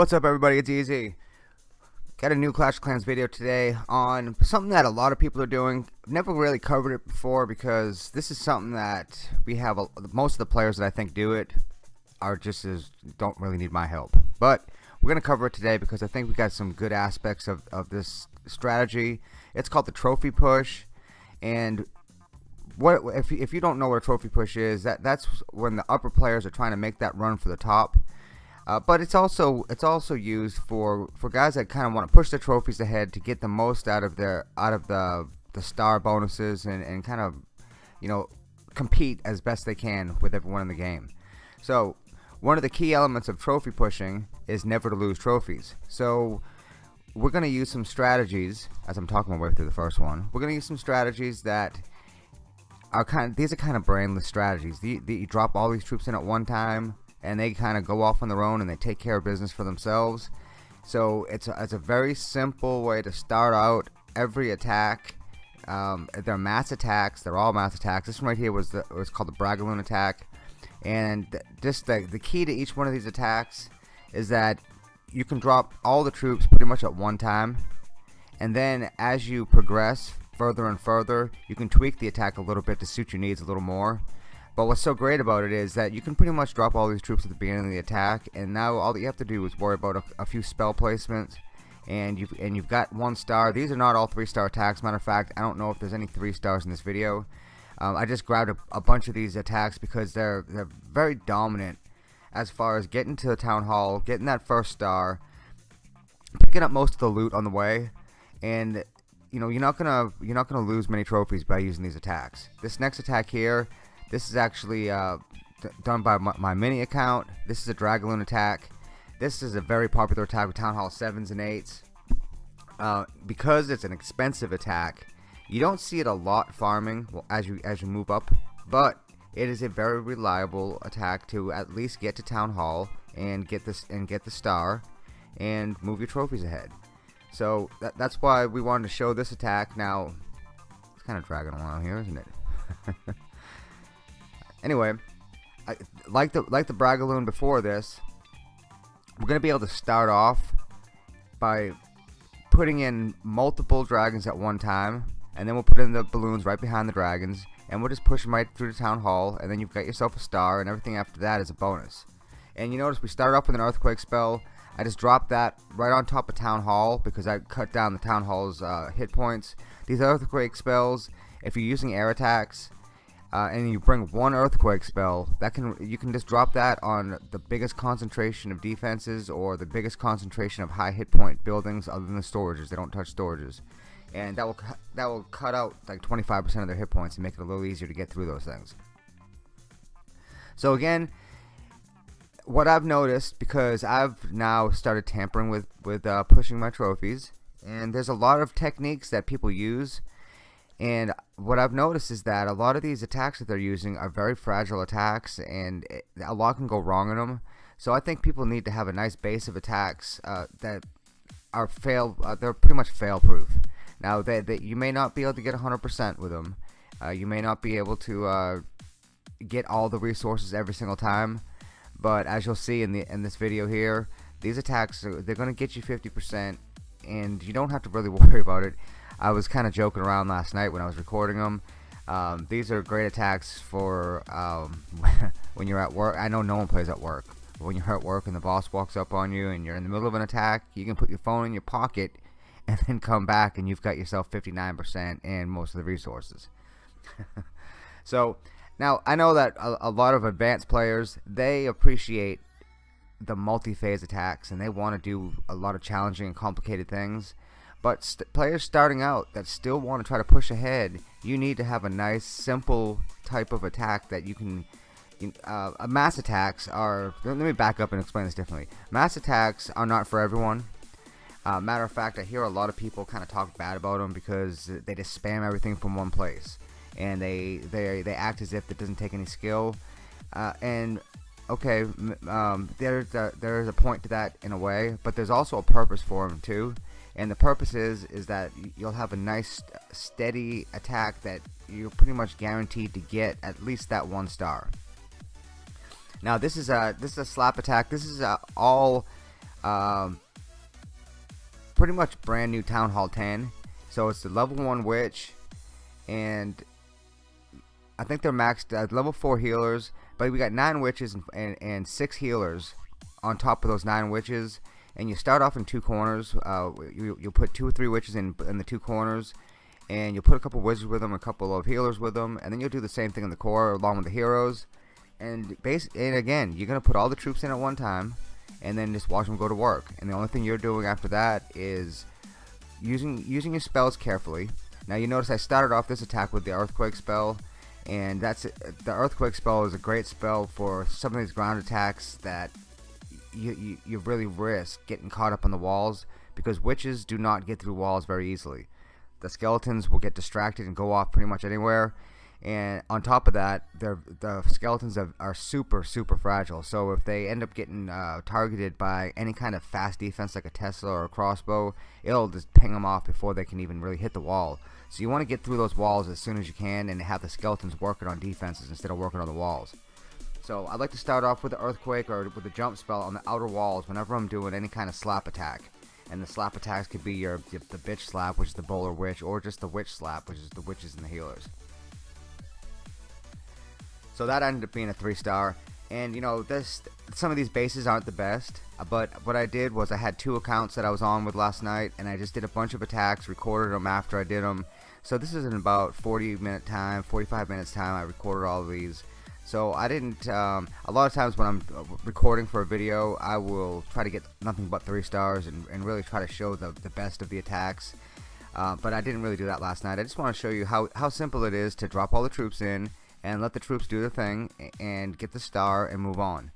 What's up everybody, it's Easy. Got a new Clash Clans video today on something that a lot of people are doing. Never really covered it before because this is something that we have, a, most of the players that I think do it are just as, don't really need my help. But we're going to cover it today because I think we got some good aspects of, of this strategy. It's called the trophy push and what if, if you don't know what a trophy push is that that's when the upper players are trying to make that run for the top uh, but it's also it's also used for for guys that kind of want to push the trophies ahead to get the most out of their out of the the star bonuses and, and kind of you know compete as best they can with everyone in the game. So one of the key elements of trophy pushing is never to lose trophies. So we're going to use some strategies as I'm talking my way through the first one we're going to use some strategies that are kind of, these are kind of brainless strategies. The, the, you drop all these troops in at one time and they kind of go off on their own and they take care of business for themselves. So it's a, it's a very simple way to start out every attack. Um, they're mass attacks. They're all mass attacks. This one right here was the was called the Bragaloon attack. And just the, the key to each one of these attacks is that you can drop all the troops pretty much at one time. And then as you progress further and further you can tweak the attack a little bit to suit your needs a little more but what's so great about it is that you can pretty much drop all these troops at the beginning of the attack, and now all that you have to do is worry about a, a few spell placements, and you've and you've got one star. These are not all three star attacks. Matter of fact, I don't know if there's any three stars in this video. Um, I just grabbed a, a bunch of these attacks because they're they're very dominant as far as getting to the town hall, getting that first star, picking up most of the loot on the way, and you know you're not gonna you're not gonna lose many trophies by using these attacks. This next attack here this is actually uh, done by my, my, mini account. This is a Dragaloon attack. This is a very popular attack with Town Hall 7s and 8s. Uh, because it's an expensive attack, you don't see it a lot farming as you as you move up, but it is a very reliable attack to at least get to Town Hall and get this and get the star and move your trophies ahead. So that, that's why we wanted to show this attack. Now it's kind of dragging along here, isn't it? Anyway, I, like the like the Bragaloon before this, we're gonna be able to start off by putting in multiple dragons at one time, and then we'll put in the balloons right behind the dragons, and we'll just push them right through the town hall, and then you've got yourself a star, and everything after that is a bonus. And you notice we started off with an earthquake spell. I just dropped that right on top of town hall because I cut down the town hall's uh, hit points. These earthquake spells, if you're using air attacks, uh, and you bring one earthquake spell that can you can just drop that on the biggest concentration of defenses or the biggest concentration of high hit point buildings other than the storages. They don't touch storages. And that will that will cut out like 25% of their hit points and make it a little easier to get through those things. So again what I've noticed because I've now started tampering with with uh, pushing my trophies and there's a lot of techniques that people use and what I've noticed is that a lot of these attacks that they're using are very fragile attacks, and it, a lot can go wrong in them. So I think people need to have a nice base of attacks uh, that are fail. Uh, they're pretty much fail-proof. Now, they, you may not be able to get 100% with them. Uh, you may not be able to uh, get all the resources every single time, but as you'll see in the in this video here, these attacks they're going to get you 50%, and you don't have to really worry about it. I was kind of joking around last night when I was recording them. Um, these are great attacks for um, when you're at work. I know no one plays at work. But when you're at work and the boss walks up on you and you're in the middle of an attack, you can put your phone in your pocket and then come back and you've got yourself 59% and most of the resources. so now I know that a, a lot of advanced players they appreciate the multi-phase attacks and they want to do a lot of challenging and complicated things but st players starting out that still want to try to push ahead, you need to have a nice, simple type of attack that you can. Uh, mass attacks are. Let me back up and explain this differently. Mass attacks are not for everyone. Uh, matter of fact, I hear a lot of people kind of talk bad about them because they just spam everything from one place, and they they they act as if it doesn't take any skill. Uh, and okay, um, there's a, there's a point to that in a way, but there's also a purpose for them too and the purpose is is that you'll have a nice steady attack that you're pretty much guaranteed to get at least that one star now this is a this is a slap attack this is a all Um, pretty much brand new Town Hall 10. So it's the level 1 witch. And I think they're maxed at level 4 healers. But we got 9 witches and, and, and 6 healers on top of those 9 witches. And you start off in two corners. Uh, you, you'll put 2 or 3 witches in, in the two corners and you'll put a couple wizards with them, a couple of healers with them, and then you'll do the same thing in the core along with the heroes. And base and again, you're gonna put all the troops in at one time, and then just watch them go to work. And the only thing you're doing after that is using using your spells carefully. Now you notice I started off this attack with the earthquake spell, and that's the earthquake spell is a great spell for some of these ground attacks that you, you, you really risk getting caught up on the walls because witches do not get through walls very easily. The skeletons will get distracted and go off pretty much anywhere. And on top of that the skeletons have, are super super fragile. So if they end up getting uh, targeted by any kind of fast defense like a Tesla or a crossbow it'll just ping them off before they can even really hit the wall. So you want to get through those walls as soon as you can and have the skeletons working on defenses instead of working on the walls so I'd like to start off with the earthquake or with the jump spell on the outer walls whenever I'm doing any kind of slap attack and the slap attacks could be your, your the bitch slap, which is the bowler witch, or just the witch slap, which is the witches and the healers. So that ended up being a three star. And you know, this some of these bases aren't the best, uh, but what I did was I had two accounts that I was on with last night, and I just did a bunch of attacks, recorded them after I did them. So this is in about 40 minute time, 45 minutes time. I recorded all of these. So I didn't, um, a lot of times when I'm uh, recording for a video, I will try to get nothing but three stars and, and really try to show the, the best of the attacks. Uh, but I didn't really do that last night. I just want to show you how, how simple it is to drop all the troops in and let the troops do their thing and get the star and move on.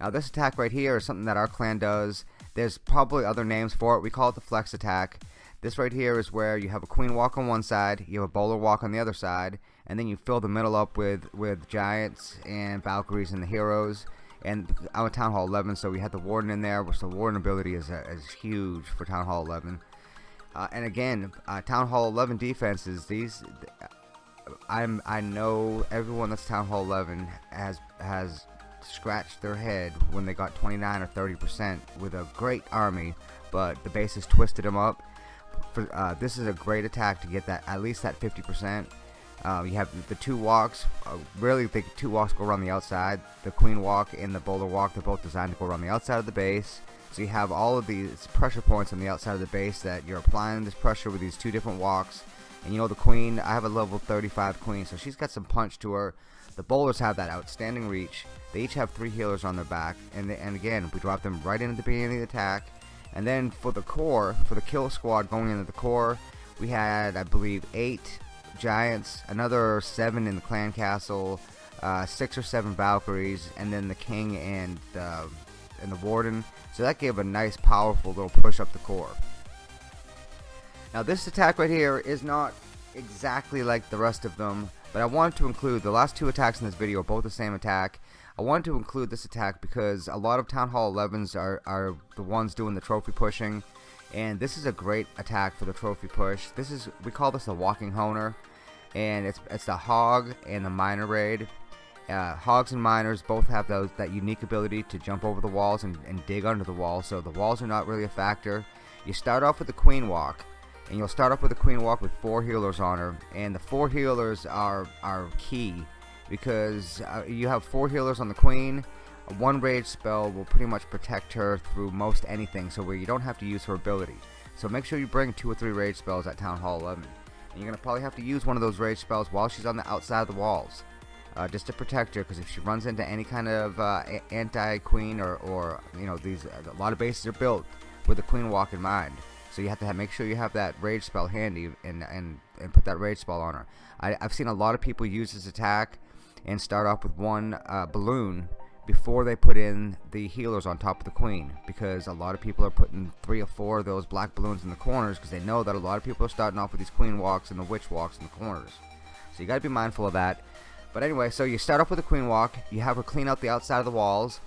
Now this attack right here is something that our clan does. There's probably other names for it. We call it the flex attack. This right here is where you have a queen walk on one side, you have a bowler walk on the other side, and then you fill the middle up with with giants and Valkyries and the heroes. And I'm a Town Hall 11, so we had the Warden in there, which the Warden ability is, uh, is huge for Town Hall 11. Uh, and again, uh, Town Hall 11 defenses. These, I'm I know everyone that's Town Hall 11 has has scratched their head when they got 29 or 30 percent with a great army, but the bases twisted them up. For, uh, this is a great attack to get that at least that 50 percent uh, you have the two walks. Uh, really, the two walks go around the outside. The queen walk and the bowler walk, they're both designed to go around the outside of the base. So you have all of these pressure points on the outside of the base that you're applying this pressure with these two different walks. And you know the queen, I have a level 35 queen, so she's got some punch to her. The bowlers have that outstanding reach. They each have three healers on their back. And, and again, we drop them right into the beginning of the attack. And then for the core, for the kill squad going into the core, we had, I believe, eight giants, another seven in the clan castle, uh, six or seven Valkyries, and then the king and uh, and the warden. So that gave a nice, powerful little push up the core. Now this attack right here is not exactly like the rest of them, but I wanted to include the last two attacks in this video, are both the same attack. I wanted to include this attack because a lot of Town Hall 11s are, are the ones doing the trophy pushing and this is a great attack for the trophy push. This is we call this a walking honer, and it's it's the hog and the miner raid. Uh, hogs and miners both have those that unique ability to jump over the walls and, and dig under the walls, so the walls are not really a factor. You start off with the queen walk, and you'll start off with the queen walk with four healers on her, and the four healers are are key because uh, you have four healers on the queen one rage spell will pretty much protect her through most anything, so where you don't have to use her ability. So make sure you bring two or three rage spells at Town Hall 11. And you're going to probably have to use one of those rage spells while she's on the outside of the walls. Uh, just to protect her, because if she runs into any kind of uh, anti-queen or, or, you know, these a lot of bases are built with the queen walk in mind. So you have to have, make sure you have that rage spell handy and, and, and put that rage spell on her. I, have seen a lot of people use this attack and start off with one uh, balloon before they put in the healers on top of the queen because a lot of people are putting three or four of those black balloons in the corners because they know that a lot of people are starting off with these queen walks and the witch walks in the corners. So you got to be mindful of that. But anyway so you start off with a queen walk you have her clean out the outside of the walls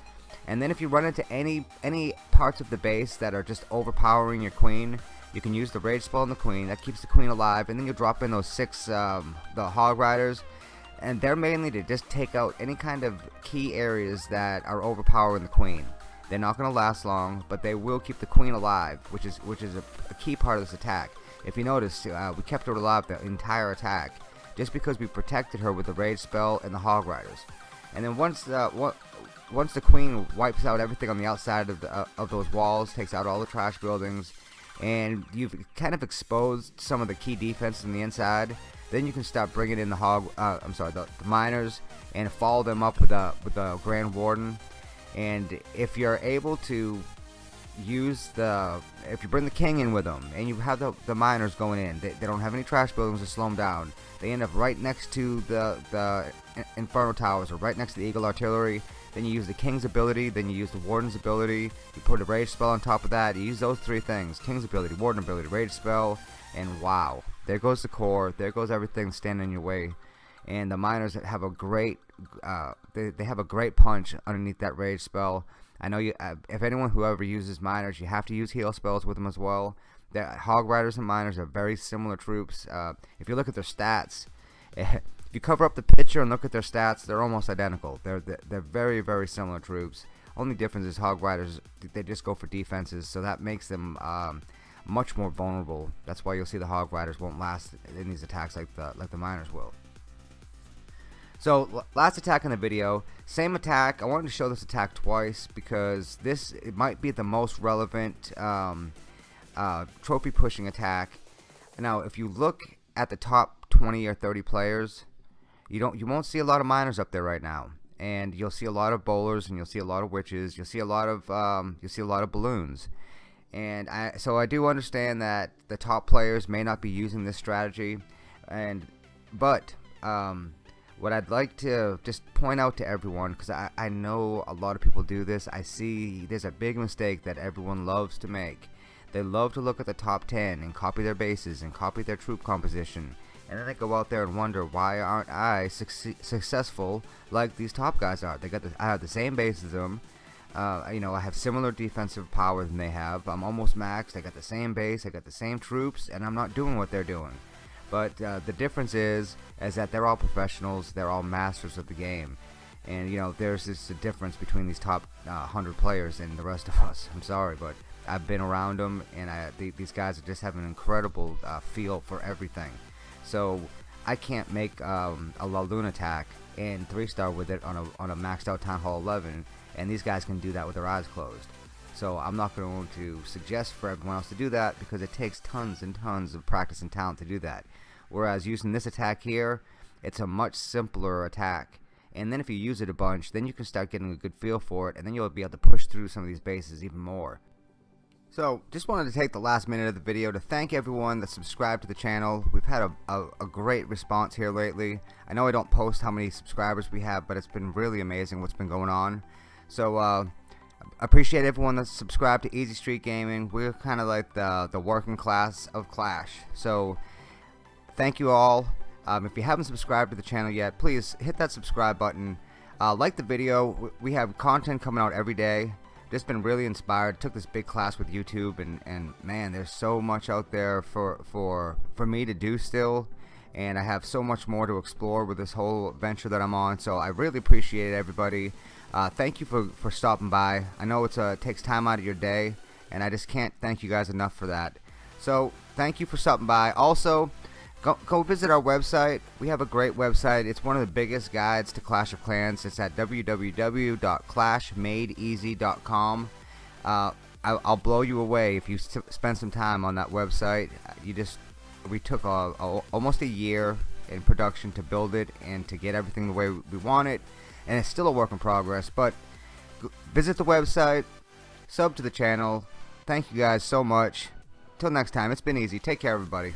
and then if you run into any any parts of the base that are just overpowering your queen you can use the rage spell on the queen that keeps the queen alive and then you drop in those six um, the hog riders and they're mainly to just take out any kind of key areas that are overpowering the queen. They're not going to last long, but they will keep the queen alive, which is which is a, a key part of this attack. If you notice, uh, we kept her alive the entire attack, just because we protected her with the rage spell and the hog riders. And then once uh, once the queen wipes out everything on the outside of the, uh, of those walls, takes out all the trash buildings, and you've kind of exposed some of the key defenses on the inside, then you can start bringing in the hog. Uh, I'm sorry, the, the miners, and follow them up with the with the Grand Warden. And if you're able to use the if you bring the king in with them and you have the, the miners going in they, they don't have any trash buildings to slow them down. They end up right next to the the inferno towers or right next to the eagle artillery. Then you use the king's ability then you use the warden's ability. You put a rage spell on top of that. You use those three things king's ability warden ability rage spell and wow there goes the core. There goes everything standing in your way. And the miners have a great uh, they, they have a great punch underneath that rage spell. I know you uh, if anyone who ever uses miners you have to use heal spells with them as well. The hog riders and miners are very similar troops. Uh, if you look at their stats if you cover up the picture and look at their stats they're almost identical. They're they're very very similar troops. Only difference is hog riders they just go for defenses so that makes them um, much more vulnerable that's why you'll see the hog riders won't last in these attacks like the like the miners will so last attack in the video, same attack. I wanted to show this attack twice because this it might be the most relevant um, uh, trophy pushing attack. Now, if you look at the top 20 or 30 players, you don't you won't see a lot of miners up there right now, and you'll see a lot of bowlers and you'll see a lot of witches. You'll see a lot of um, you'll see a lot of balloons. And I, so I do understand that the top players may not be using this strategy, and but um, what I'd like to just point out to everyone because I, I know a lot of people do this. I see there's a big mistake that everyone loves to make. They love to look at the top 10 and copy their bases and copy their troop composition. And then they go out there and wonder why aren't I successful like these top guys are? They got the, I have the same base as them uh, you know I have similar defensive power than they have I'm almost maxed I got the same base I got the same troops and I'm not doing what they're doing but uh, the difference is, is that they're all professionals. They're all masters of the game. And, you know, there's this a difference between these top uh, 100 players and the rest of us. I'm sorry, but I've been around them, and I, th these guys just have an incredible uh, feel for everything. So I can't make um, a LaLoon attack and 3-star with it on a, on a maxed out Town Hall 11, and these guys can do that with their eyes closed. So I'm not going to suggest for everyone else to do that because it takes tons and tons of practice and talent to do that. Whereas using this attack here, it's a much simpler attack. And then if you use it a bunch, then you can start getting a good feel for it, and then you'll be able to push through some of these bases even more. So, just wanted to take the last minute of the video to thank everyone that subscribed to the channel. We've had a, a, a, great response here lately. I know I don't post how many subscribers we have, but it's been really amazing what's been going on. So, uh, appreciate everyone that's subscribed to Easy Street Gaming. We're kind of like the, the working class of Clash. So thank you all. Um, if you haven't subscribed to the channel yet, please hit that subscribe button. Uh, like the video. We have content coming out every day. Just been really inspired. Took this big class with YouTube, and, and man, there's so much out there for for for me to do still. And I have so much more to explore with this whole venture that I'm on. So I really appreciate everybody. Uh, thank you for, for stopping by. I know it's a, it takes time out of your day, and I just can't thank you guys enough for that. So, thank you for stopping by. Also, go, go visit our website. We have a great website. It's one of the biggest guides to Clash of Clans. It's at www.clashmadeeasy.com. Uh, I'll, I'll blow you away if you spend some time on that website. You just we took a, a, almost a year in production to build it and to get everything the way we want it and it's still a work in progress but visit the website sub to the channel. Thank you guys so much. Till next time it's been easy. Take care everybody